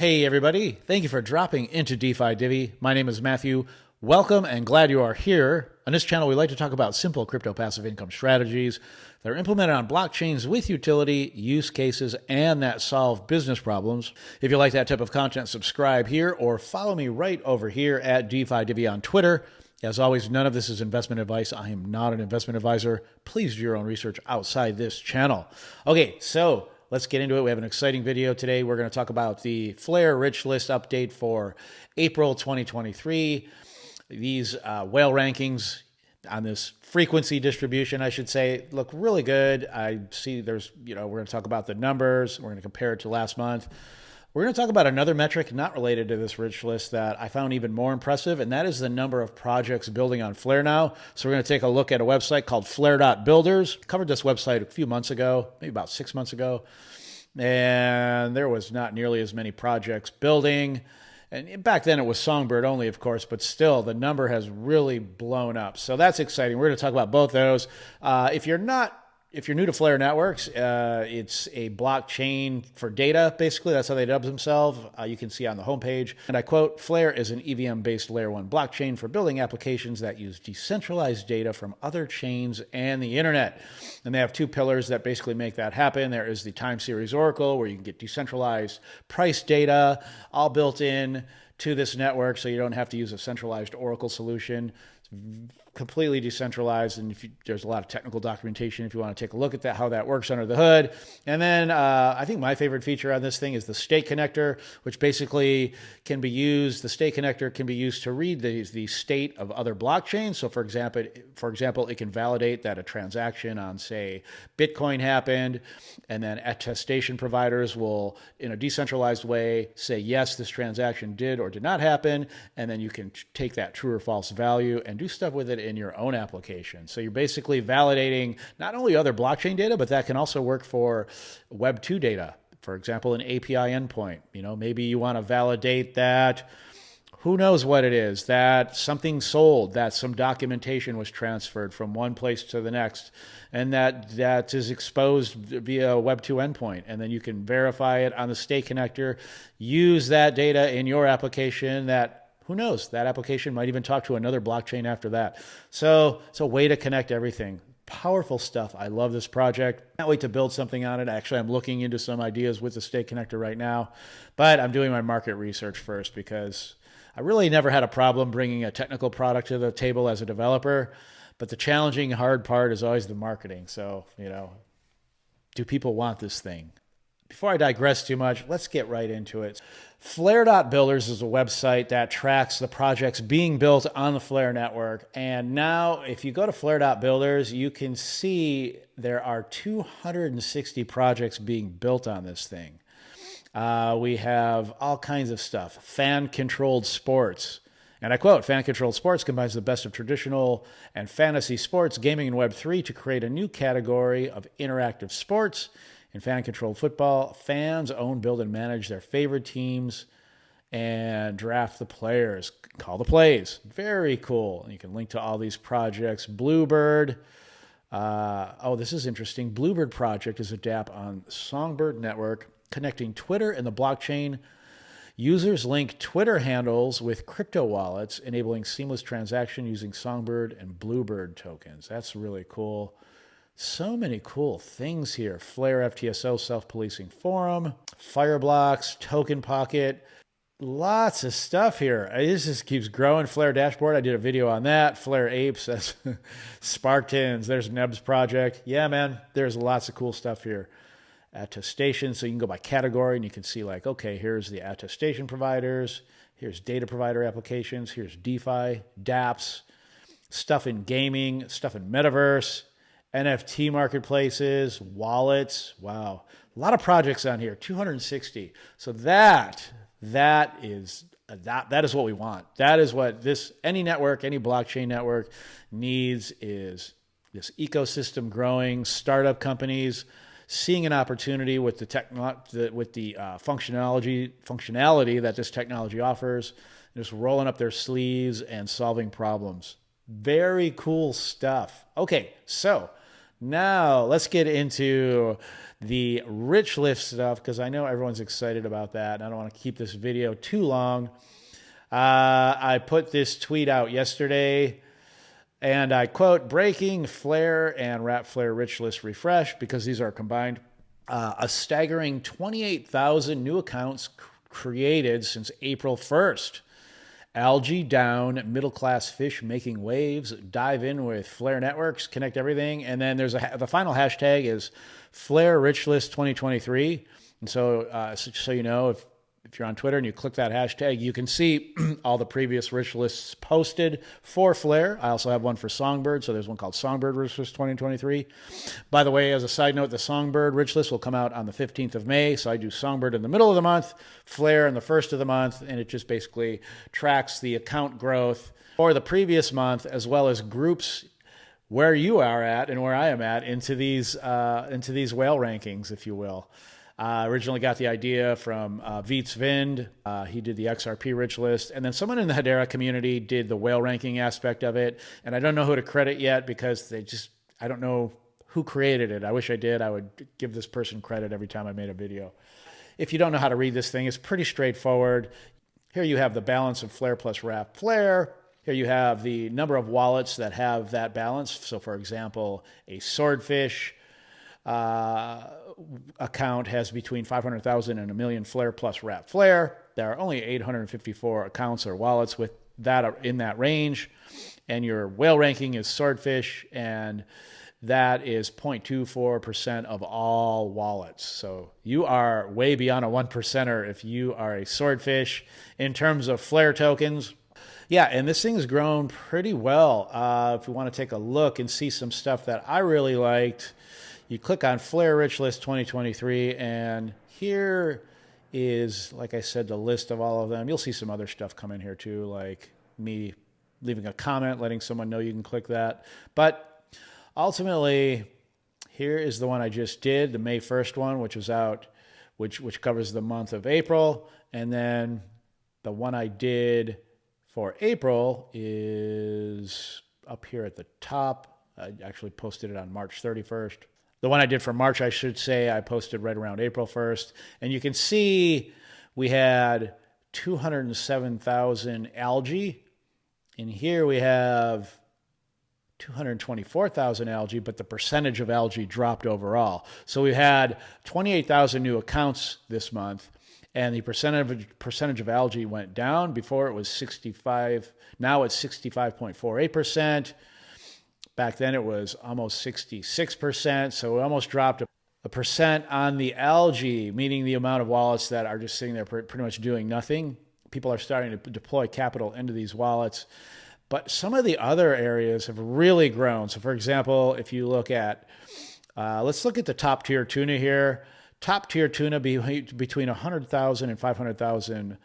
Hey, everybody. Thank you for dropping into DeFi Divi. My name is Matthew. Welcome and glad you are here. On this channel, we like to talk about simple crypto passive income strategies that are implemented on blockchains with utility, use cases, and that solve business problems. If you like that type of content, subscribe here or follow me right over here at DeFi Divi on Twitter. As always, none of this is investment advice. I am not an investment advisor. Please do your own research outside this channel. Okay, so let's get into it. We have an exciting video today. We're going to talk about the Flare Rich List update for April 2023. These uh, whale rankings on this frequency distribution, I should say, look really good. I see there's, you know, we're going to talk about the numbers. We're going to compare it to last month. We're going to talk about another metric not related to this rich list that I found even more impressive, and that is the number of projects building on Flare now. So we're going to take a look at a website called Flare.builders. Covered this website a few months ago, maybe about six months ago, and there was not nearly as many projects building. And back then it was Songbird only, of course, but still the number has really blown up. So that's exciting. We're going to talk about both those. Uh, if you're not if you're new to Flare Networks, uh, it's a blockchain for data, basically. That's how they dub themselves. Uh, you can see on the homepage. And I quote Flare is an EVM based layer one blockchain for building applications that use decentralized data from other chains and the internet. And they have two pillars that basically make that happen. There is the time series Oracle, where you can get decentralized price data, all built in to this network so you don't have to use a centralized Oracle solution completely decentralized and you, there's a lot of technical documentation if you want to take a look at that how that works under the hood. And then uh, i think my favorite feature on this thing is the state connector which basically can be used the state connector can be used to read the, the state of other blockchains. So for example for example it can validate that a transaction on say bitcoin happened and then attestation providers will in a decentralized way say yes this transaction did or did not happen and then you can take that true or false value and do stuff with it in your own application. So you're basically validating not only other blockchain data, but that can also work for Web 2 data. For example, an API endpoint. You know, maybe you want to validate that who knows what it is that something sold that some documentation was transferred from one place to the next and that that is exposed via a web 2 endpoint and then you can verify it on the state connector use that data in your application that who knows? That application might even talk to another blockchain after that. So it's a way to connect everything. Powerful stuff. I love this project. Can't wait to build something on it. Actually, I'm looking into some ideas with the state connector right now, but I'm doing my market research first because I really never had a problem bringing a technical product to the table as a developer. But the challenging, hard part is always the marketing. So, you know, do people want this thing? Before I digress too much, let's get right into it. Flare.builders is a website that tracks the projects being built on the Flare network. And now, if you go to Flare.builders, you can see there are 260 projects being built on this thing. Uh, we have all kinds of stuff fan controlled sports. And I quote Fan controlled sports combines the best of traditional and fantasy sports, gaming, and Web3 to create a new category of interactive sports in fan controlled football, fans own, build, and manage their favorite teams and draft the players. Call the plays. Very cool. You can link to all these projects. Bluebird. Uh, oh, this is interesting. Bluebird Project is a DApp on Songbird Network connecting Twitter and the blockchain. Users link Twitter handles with crypto wallets, enabling seamless transaction using Songbird and Bluebird tokens. That's really cool. So many cool things here. Flare FTSO self policing forum, Fireblocks, Token Pocket. Lots of stuff here. Uh, this just keeps growing. Flare dashboard. I did a video on that. Flare apes. That's Spartans. There's Neb's project. Yeah, man. There's lots of cool stuff here. Attestation. So you can go by category and you can see like, okay, here's the attestation providers. Here's data provider applications. Here's DeFi, DApps, stuff in gaming, stuff in metaverse NFT marketplaces, wallets. Wow. A lot of projects on here, 260. So that that is that that is what we want. That is what this any network, any blockchain network needs is this ecosystem growing, startup companies seeing an opportunity with the techno- with the uh, functionality functionality that this technology offers, just rolling up their sleeves and solving problems. Very cool stuff. Okay, so Now, let's get into the rich list stuff because I know everyone's excited about that. And I don't want to keep this video too long. Uh, I put this tweet out yesterday and I quote breaking flare and wrap flare rich list refresh because these are combined. Uh, a staggering 28,000 new accounts created since April 1st. Algae down, middle class fish making waves. Dive in with Flare Networks, connect everything, and then there's a the final hashtag is Flare Rich List 2023. And so, uh, so, so you know, if if you're on Twitter and you click that hashtag, you can see all the previous rich lists posted for Flare. I also have one for Songbird. So there's one called Songbird Rich List 2023. By the way, as a side note, the Songbird Rich List will come out on the 15th of May. So I do Songbird in the middle of the month, Flare in the first of the month, and it just basically tracks the account growth for the previous month as well as groups where you are at and where I am at into these uh, into these whale rankings, if you will. Uh, originally got the idea from uh, Wietse Wind. Uh, he did the XRP rich list. And then someone in the Hedera community did the whale ranking aspect of it. And I don't know who to credit yet because they just, I don't know who created it. I wish I did. I would give this person credit every time I made a video. If you don't know how to read this thing, it's pretty straightforward. Here you have the balance of Flare plus Wrap Flare. Here you have the number of wallets that have that balance. So, for example, a Swordfish uh, account has between 500,000 and a million Flare plus Wrap Flare. There are only 854 accounts or wallets with that in that range. And your whale ranking is Swordfish, and that is 0.24% of all wallets. So you are way beyond a one percenter if you are a Swordfish in terms of Flare tokens. Yeah, and this thing's grown pretty well. Uh, if you want to take a look and see some stuff that I really liked, you click on Flare Rich List 2023, and here is, like I said, the list of all of them. You'll see some other stuff come in here too, like me leaving a comment, letting someone know you can click that. But ultimately, here is the one I just did, the May 1st one, which was out, which which covers the month of April, and then the one I did for April is up here at the top. I actually posted it on March 31st the one I did for March, I should say, I posted right around April 1st. And you can see we had 207,000 algae. And here we have 224,000 algae, but the percentage of algae dropped overall. So we had 28,000 new accounts this month, and the percentage percentage of algae went down. Before it was 65, now it's 65.48 percent. Back then it was almost 66%, so it almost dropped a percent on the algae, meaning the amount of wallets that are just sitting there pretty much doing nothing. People are starting to deploy capital into these wallets. But some of the other areas have really grown. So, for example, if you look at, uh, let's look at the top tier tuna here. Top tier tuna be, between 100,000 and 500,000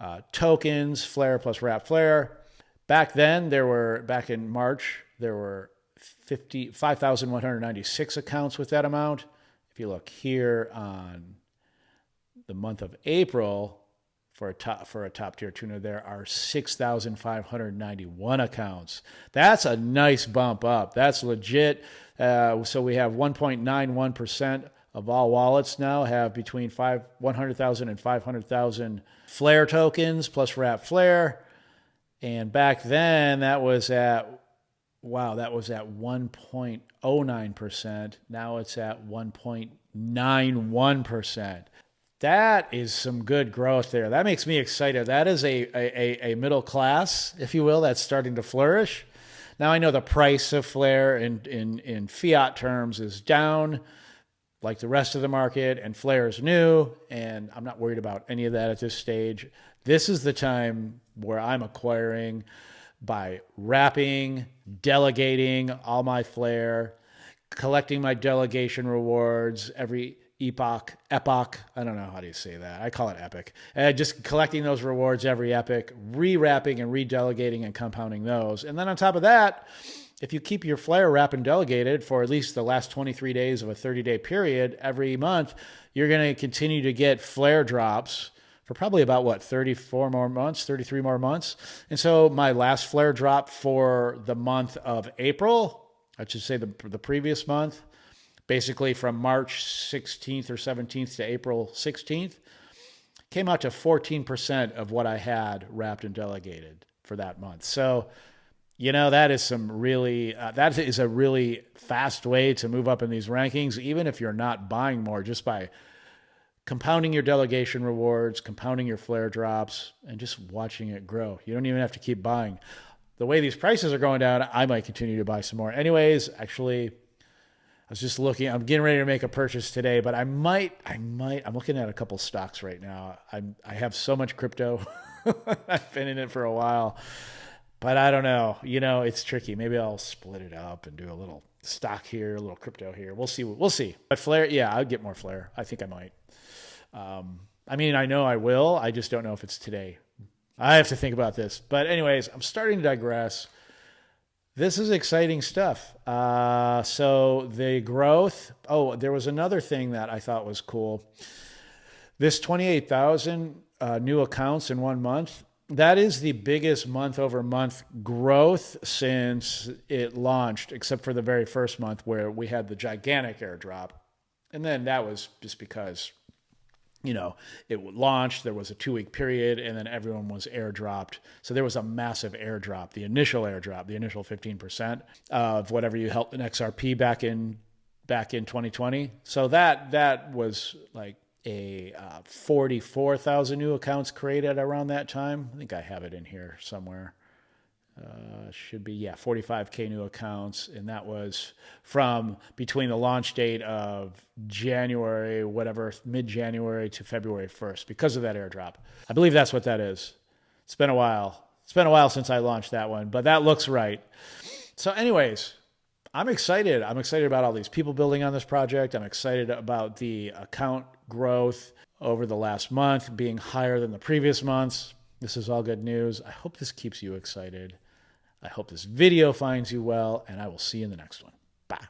uh, tokens, Flare plus Wrap Flare. Back then, there were, back in March, there were 5,196 accounts with that amount. If you look here on the month of April for a top for a top tier tuner, there are 6,591 accounts. That's a nice bump up. That's legit. Uh, so we have 1.91 percent of all wallets now have between five 100,000 and 500,000 Flare tokens plus Wrap Flare. And back then, that was at wow, that was at 1.09%. Now it's at 1.91%. That is some good growth there. That makes me excited. That is a, a, a middle class, if you will, that's starting to flourish. Now I know the price of Flare in, in, in fiat terms is down like the rest of the market, and Flare is new, and I'm not worried about any of that at this stage. This is the time where I'm acquiring by wrapping, delegating all my flare, collecting my delegation rewards every epoch, epoch. I don't know how do you say that. I call it epic. And just collecting those rewards every epic, re-wrapping and re-delegating and compounding those. And then on top of that, if you keep your flare wrap and delegated for at least the last 23 days of a 30 day period every month, you're going to continue to get flare drops for probably about what 34 more months 33 more months. And so my last flare drop for the month of april. I should say the, the previous month, basically from March 16th or 17th to April 16th, came out to 14% of what I had wrapped and delegated for that month. So, you know, that is some really, uh, that is a really fast way to move up in these rankings, even if you're not buying more, just by compounding your delegation rewards, compounding your flare drops, and just watching it grow. You don't even have to keep buying. The way these prices are going down, I might continue to buy some more. Anyways, actually, I was just looking. I'm getting ready to make a purchase today, but I might, I might. I'm looking at a couple stocks right now. I'm, I have so much crypto. I've been in it for a while, but I don't know. You know, it's tricky. Maybe I'll split it up and do a little stock here, a little crypto here. We'll see. We'll see. But flare, yeah, I'd get more flare. I think I might. Um, I mean, I know I will. I just don't know if it's today. I have to think about this. But, anyways, I'm starting to digress. This is exciting stuff. Uh, so, the growth. Oh, there was another thing that I thought was cool. This 28,000 uh, new accounts in one month. That is the biggest month over month growth since it launched, except for the very first month where we had the gigantic airdrop. And then that was just because you know, it launched, there was a two week period, and then everyone was airdropped. So there was a massive airdrop, the initial airdrop, the initial 15% of whatever you held in XRP back in back in 2020. So that that was like a uh, 44,000 new accounts created around that time. I think I have it in here somewhere. Uh, should be yeah 45k new accounts. And that was from between the launch date of january whatever mid-january to february 1st because of that airdrop. I believe that's what that is. It's been a while. It's been a while since i launched that one but that looks right. So anyways i'm excited i'm excited about all these people building on this project i'm excited about the account growth over the last month being higher than the previous months this is all good news. I hope this keeps you excited. I hope this video finds you well, and I will see you in the next one. Bye.